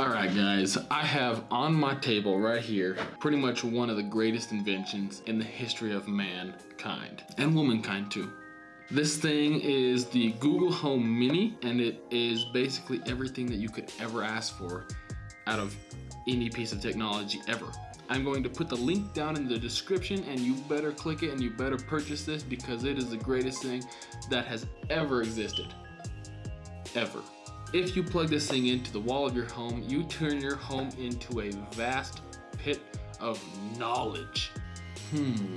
All right, guys, I have on my table right here pretty much one of the greatest inventions in the history of mankind and womankind too. This thing is the Google Home Mini and it is basically everything that you could ever ask for out of any piece of technology ever. I'm going to put the link down in the description and you better click it and you better purchase this because it is the greatest thing that has ever existed. Ever. If you plug this thing into the wall of your home, you turn your home into a vast pit of knowledge. Hmm.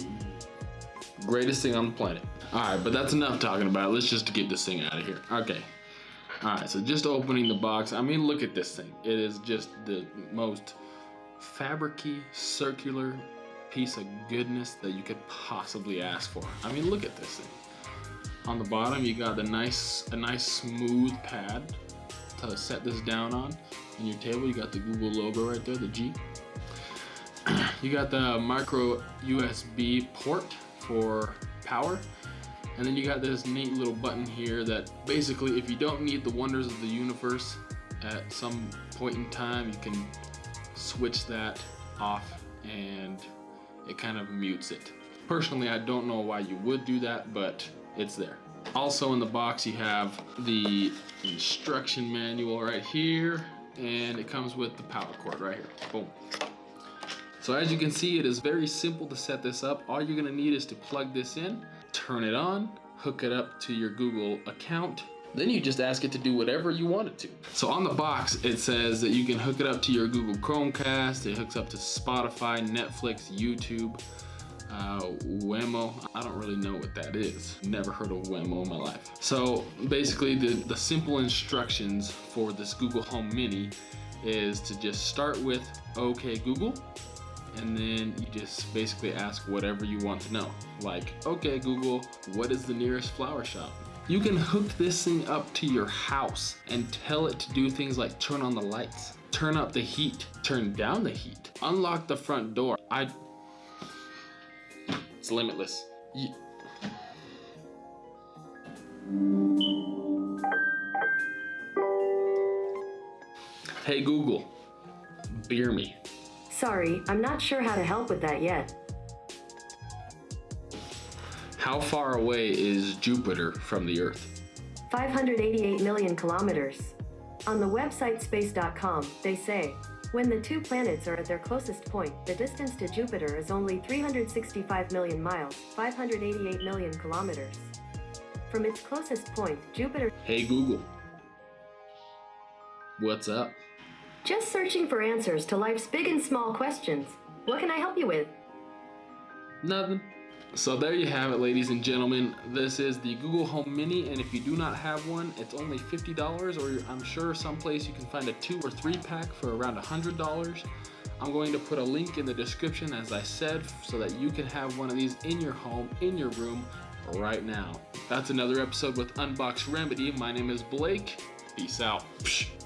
Greatest thing on the planet. All right, but that's enough talking about it. Let's just get this thing out of here. Okay. All right, so just opening the box. I mean, look at this thing. It is just the most fabricy, circular piece of goodness that you could possibly ask for. I mean, look at this thing. On the bottom, you got the nice, a nice smooth pad to set this down on. In your table, you got the Google logo right there, the G. you got the micro USB port for power. And then you got this neat little button here that basically if you don't need the wonders of the universe at some point in time, you can switch that off and it kind of mutes it. Personally, I don't know why you would do that, but it's there. Also in the box, you have the instruction manual right here, and it comes with the power cord right here. Boom. So as you can see, it is very simple to set this up. All you're gonna need is to plug this in, turn it on, hook it up to your Google account, then you just ask it to do whatever you want it to. So on the box, it says that you can hook it up to your Google Chromecast, it hooks up to Spotify, Netflix, YouTube, uh, Wemo. I don't really know what that is. Never heard of Wemo in my life. So basically the, the simple instructions for this Google Home Mini is to just start with OK Google and then you just basically ask whatever you want to know. Like, okay Google, what is the nearest flower shop? You can hook this thing up to your house and tell it to do things like turn on the lights, turn up the heat, turn down the heat, unlock the front door. I it's limitless. Hey Google, beer me. Sorry, I'm not sure how to help with that yet. How far away is Jupiter from the Earth? 588 million kilometers. On the website space.com, they say, when the two planets are at their closest point, the distance to Jupiter is only 365 million miles, 588 million kilometers. From its closest point, Jupiter... Hey Google. What's up? Just searching for answers to life's big and small questions. What can I help you with? Nothing. So there you have it, ladies and gentlemen. This is the Google Home Mini, and if you do not have one, it's only $50, or I'm sure someplace you can find a two or three pack for around $100. I'm going to put a link in the description, as I said, so that you can have one of these in your home, in your room, right now. That's another episode with Unbox Remedy. My name is Blake. Peace out. Psh.